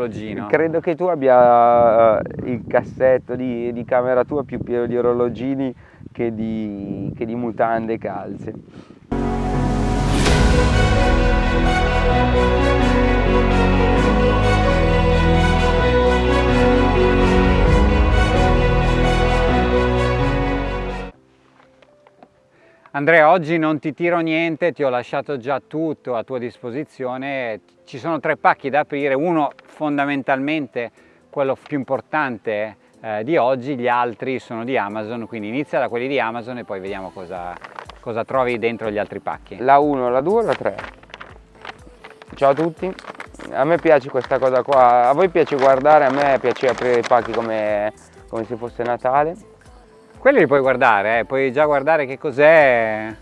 orologino. Credo che tu abbia eh, il cassetto di, di camera tua più pieno di orologini che di, che di mutande e calze. Andrea, oggi non ti tiro niente, ti ho lasciato già tutto a tua disposizione. Ci sono tre pacchi da aprire, uno fondamentalmente quello più importante eh, di oggi, gli altri sono di Amazon, quindi inizia da quelli di Amazon e poi vediamo cosa, cosa trovi dentro gli altri pacchi. La 1, la 2 la 3. Ciao a tutti, a me piace questa cosa qua, a voi piace guardare, a me piace aprire i pacchi come, come se fosse Natale quelli li puoi guardare, eh? puoi già guardare che cos'è.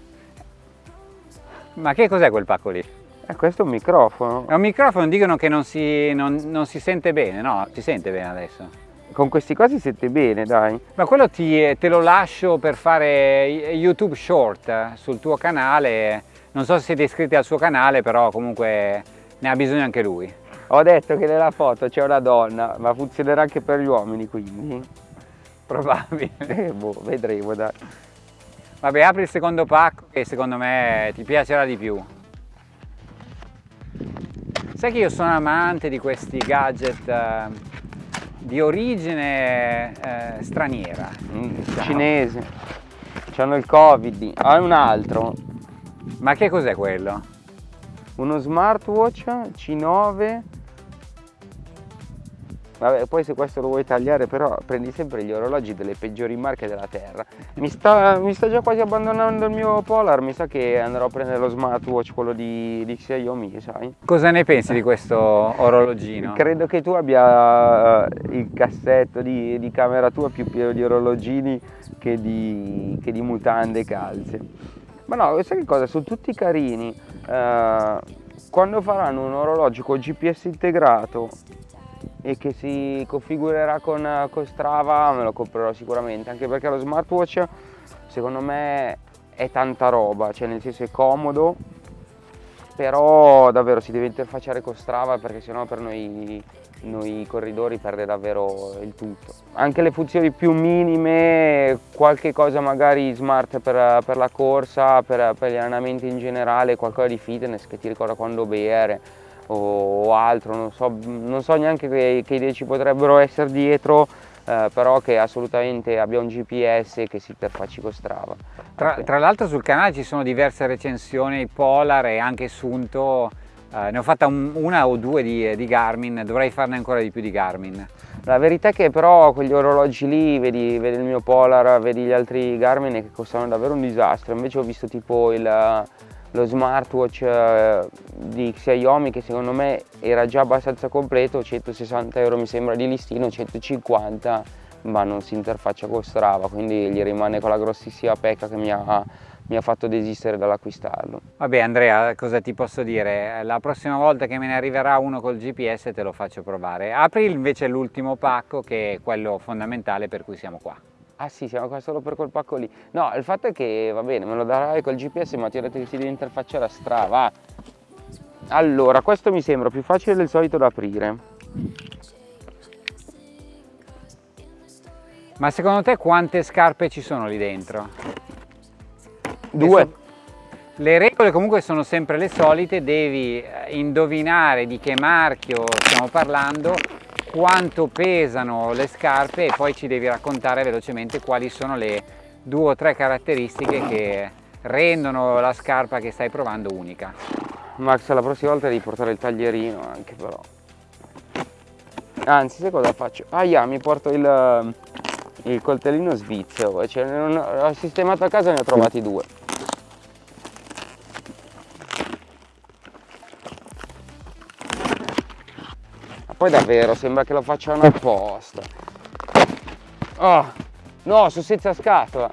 Ma che cos'è quel pacco lì? Eh, questo è un microfono. È un microfono, dicono che non si, non, non si sente bene, no? Si sente bene adesso. Con questi qua si sente bene, dai. Ma quello ti, te lo lascio per fare YouTube Short eh, sul tuo canale. Non so se siete iscritti al suo canale, però comunque ne ha bisogno anche lui. Ho detto che nella foto c'è una donna, ma funzionerà anche per gli uomini, quindi probabile. Eh, boh, vedremo dai. Vabbè, apri il secondo pacco che secondo me ti piacerà di più. Sai che io sono amante di questi gadget eh, di origine eh, straniera. Mm, diciamo. Cinese. C'hanno il covid. Ah, un altro. Ma che cos'è quello? Uno smartwatch C9 Vabbè, poi se questo lo vuoi tagliare però prendi sempre gli orologi delle peggiori marche della terra. Mi sta, mi sta già quasi abbandonando il mio Polar, mi sa che andrò a prendere lo smartwatch, quello di, di Xiaomi, sai? Cosa ne pensi di questo orologino? Credo che tu abbia uh, il cassetto di, di, camera tua più pieno di orologini che di, che di mutande e calze. Ma no, sai che cosa? Sono tutti carini. Uh, quando faranno un orologio con GPS integrato e che si configurerà con, con Strava me lo comprerò sicuramente anche perché lo smartwatch secondo me è tanta roba cioè nel senso è comodo però davvero si deve interfacciare con Strava perché sennò per noi, noi corridori perde davvero il tutto. Anche le funzioni più minime qualche cosa magari smart per, per la corsa per, per gli allenamenti in generale qualcosa di fitness che ti ricorda quando bere o altro, non so, non so neanche che, che, idee ci potrebbero essere dietro, eh, però che assolutamente abbia un GPS che si interfacci con Strava. Tra, tra l'altro sul canale ci sono diverse recensioni, Polar e anche Sunto, eh, ne ho fatta un, una o due di, di, Garmin, dovrei farne ancora di più di Garmin. La verità è che però quegli orologi lì, vedi, vedi il mio Polar, vedi gli altri Garmin che costano davvero un disastro, invece ho visto tipo il lo smartwatch eh, di Xiaomi che secondo me era già abbastanza completo 160 euro mi sembra di listino 150 ma non si interfaccia con Strava quindi gli rimane quella grossissima pecca che mi ha, mi ha fatto desistere dall'acquistarlo. Vabbè Andrea cosa ti posso dire? La prossima volta che me ne arriverà uno col GPS te lo faccio provare. Apri invece l'ultimo pacco che è quello fondamentale per cui siamo qua Ah sì, siamo qua solo per quel pacco lì. No, il fatto è che va bene, me lo darai col GPS, ma ti ho detto che si deve interfacciare a Strava. Allora, questo mi sembra più facile del solito da aprire. Ma secondo te quante scarpe ci sono lì dentro? Due. Le regole comunque sono sempre le solite, devi eh, indovinare di che marchio stiamo parlando quanto pesano le scarpe e poi ci devi raccontare velocemente quali sono le due o tre caratteristiche che rendono la scarpa che stai provando unica. Max la prossima volta devi portare il taglierino anche però. Anzi sai cosa faccio? Ah yeah, mi porto il, il coltellino svizzero, cioè, non, ho sistemato a casa e ne ho trovati due. Poi davvero sembra che lo facciano apposta. Oh, no, sono senza scatola.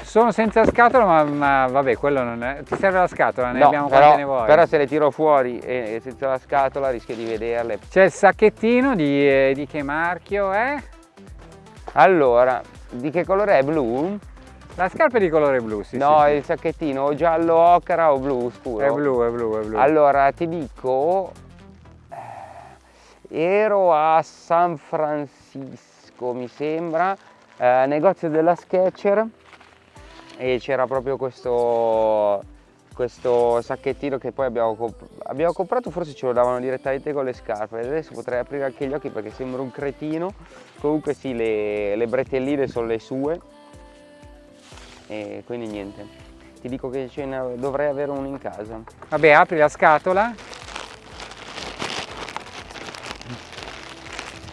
Sono senza scatola, ma, ma, vabbè, quello non è. Ti serve la scatola, ne no, abbiamo però, quante ne vuoi. Però se le tiro fuori e senza la scatola rischio di vederle. C'è il sacchettino di, eh, di che marchio è? Allora, di che colore è? Blu? La scarpa è di colore blu, sì. No, sì, il sacchettino o giallo ocra o blu scuro? È blu, è blu, è blu. Allora, ti dico ero a San Francisco mi sembra, eh, negozio della Sketcher e c'era proprio questo, questo sacchettino che poi abbiamo, comp abbiamo, comprato, forse ce lo davano direttamente con le scarpe, adesso potrei aprire anche gli occhi perché sembra un cretino, comunque sì, le, le bretelline sono le sue e quindi niente, ti dico che dovrei avere uno in casa. Vabbè, apri la scatola.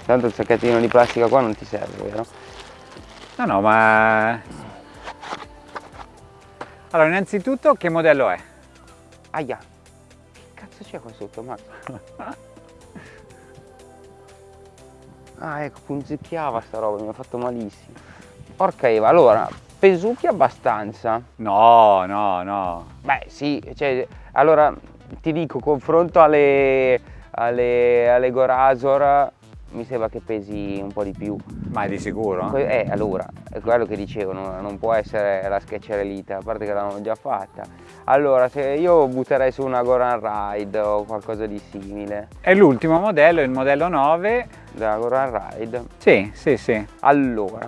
Tanto il sacchettino di plastica qua non ti serve, vero? No, no, ma allora, innanzitutto che modello è? Aia, che cazzo c'è qua sotto, Max? ah, ecco, punzecchiava sta roba, mi ha fatto malissimo. Porca Eva, allora, pesucchi abbastanza? No, no, no. Beh, sì, cioè, allora, ti dico, confronto alle, alle, alle Gorazor, mi sembra che pesi un po' di più. Ma è di sicuro? Eh, allora, è quello che dicevo, non può essere la Sketcher Elite, a parte che l'hanno già fatta. Allora, se io butterei su una Goran Ride o qualcosa di simile. È l'ultimo modello, il modello 9. Della Goran Ride? Sì, sì, sì. Allora,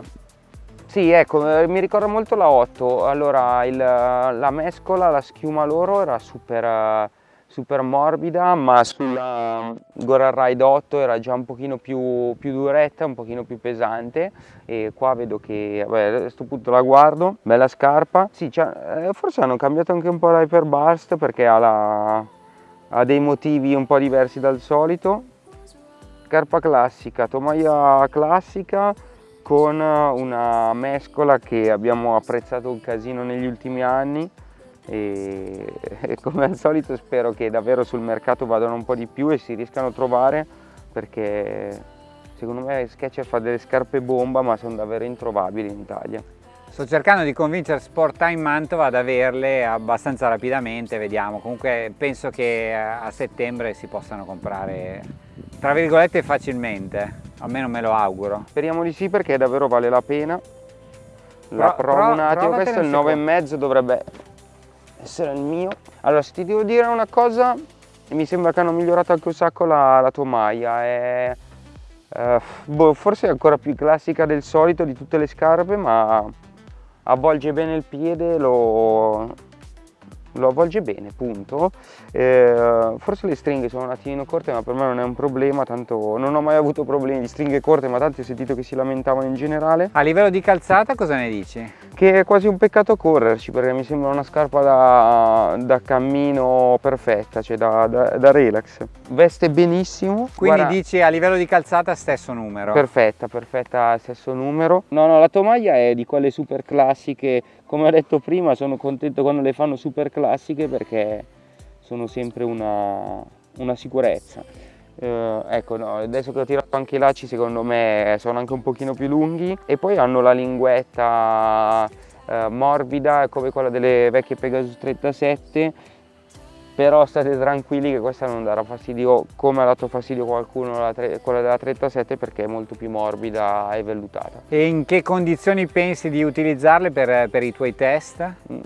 sì, ecco, mi ricorda molto la 8. Allora, il, la mescola, la schiuma loro era super super morbida ma sulla Goran Ride 8 era già un pochino più, più, duretta, un pochino più pesante. E qua vedo che vabbè, a questo punto la guardo, bella scarpa, sì, cioè, forse hanno cambiato anche un po' l'Hyperburst perché ha, la, ha dei motivi un po' diversi dal solito, scarpa classica, tomaia classica con una mescola che abbiamo apprezzato un casino negli ultimi anni e, e come al solito spero che davvero sul mercato vadano un po' di più e si riescano a trovare perché secondo me Sketcher fa delle scarpe bomba ma sono davvero introvabili in Italia. Sto cercando di convincere Sport Time Mantova ad averle abbastanza rapidamente, vediamo. Comunque penso che a settembre si possano comprare, tra virgolette, facilmente. Almeno me lo auguro. Speriamo di sì perché davvero vale la pena. La Pro, provo un attimo, questo è il 9,5 dovrebbe essere il mio. Allora, se ti devo dire una cosa, mi sembra che hanno migliorato anche un sacco la, la tomaia. È, eh, boh, forse è ancora più classica del solito di tutte le scarpe, ma avvolge bene il piede, lo, lo avvolge bene, punto. Eh, forse le stringhe sono un attimino corte, ma per me non è un problema, tanto non ho mai avuto problemi di stringhe corte, ma tanti ho sentito che si lamentavano in generale. A livello di calzata cosa ne dici? Che è quasi un peccato correrci, perché mi sembra una scarpa da, da cammino perfetta, cioè da, da, da, relax. Veste benissimo. Quindi Guarda, dici a livello di calzata stesso numero? Perfetta, perfetta, stesso numero. No, no, la tovaglia è di quelle super classiche come ho detto prima sono contento quando le fanno super classiche perché sono sempre una, una sicurezza. Eh, ecco no, adesso che ho tirato anche i lacci secondo me sono anche un pochino più lunghi. E poi hanno la linguetta eh, morbida come quella delle vecchie Pegasus 37 però state tranquilli che questa non darà fastidio come ha dato fastidio qualcuno quella della 37 perché è molto più morbida e vellutata. E in che condizioni pensi di utilizzarle per, per i tuoi test? Mm,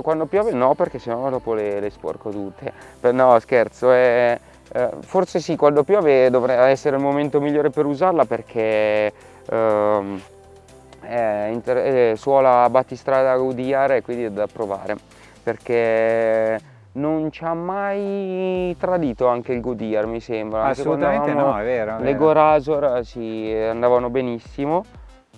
quando piove no perché sennò dopo le, le sporco tutte, no scherzo, è, eh, forse sì quando piove dovrebbe essere il momento migliore per usarla perché ehm, è suola battistrada Goodyear e quindi è da provare perché non ci ha mai tradito anche il Goodyear mi sembra. Assolutamente no è vero, è le Gorazor si andavano benissimo.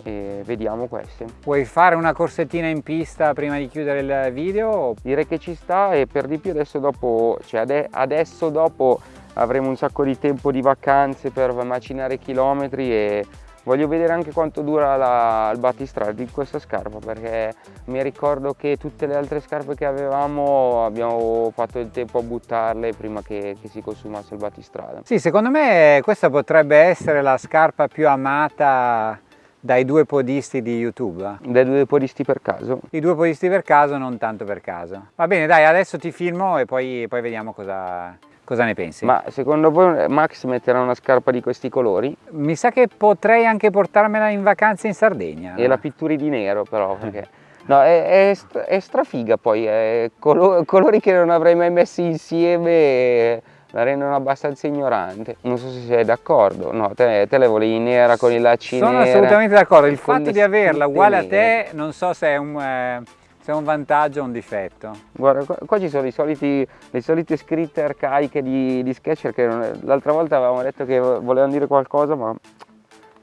E vediamo queste. Vuoi fare una corsettina in pista prima di chiudere il video? direi che ci sta e per di più adesso dopo cioè adesso dopo avremo un sacco di tempo di vacanze per macinare chilometri e Voglio vedere anche quanto dura la, il battistrada di questa scarpa perché mi ricordo che tutte le altre scarpe che avevamo abbiamo fatto il tempo a buttarle prima che, che si consumasse il battistrada. Sì, secondo me questa potrebbe essere la scarpa più amata dai due podisti di YouTube? Dai due podisti per caso. I due podisti per caso, non tanto per caso. Va bene, dai, adesso ti filmo e poi, poi vediamo cosa, Cosa ne pensi? Ma secondo voi Max metterà una scarpa di questi colori? Mi sa che potrei anche portarmela in vacanza in Sardegna. E la pitturi di nero però, perché... No, è, è, è strafiga poi, è colori, colori che non avrei mai messi insieme la rendono abbastanza ignorante. Non so se sei d'accordo. No, te, te, le volevi nera con i lacci Sono nere, assolutamente d'accordo. Il fatto di averla uguale a te non so se è un... Eh, se è un vantaggio o un difetto. Guarda, qua, qua ci sono soliti, le solite scritte arcaiche di, di Sketcher che l'altra volta avevamo detto che volevano dire qualcosa, ma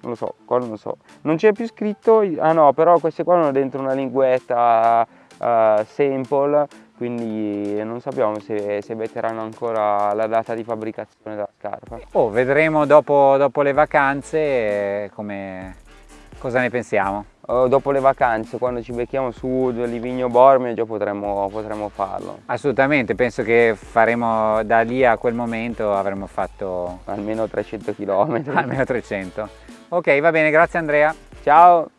non lo so, qua non lo so. Non c'è più scritto, ah no, però queste qua hanno dentro una linguetta uh, sample quindi non sappiamo se, se metteranno ancora la data di fabbricazione della scarpa. Oh, vedremo dopo, dopo le vacanze eh, come, cosa ne pensiamo. Uh, dopo le vacanze, quando ci becchiamo su Livigno Bormio, già potremmo, potremmo, farlo. Assolutamente, penso che faremo da lì a quel momento avremo fatto... Almeno 300 km. Almeno 300. Ok, va bene, grazie Andrea. Ciao!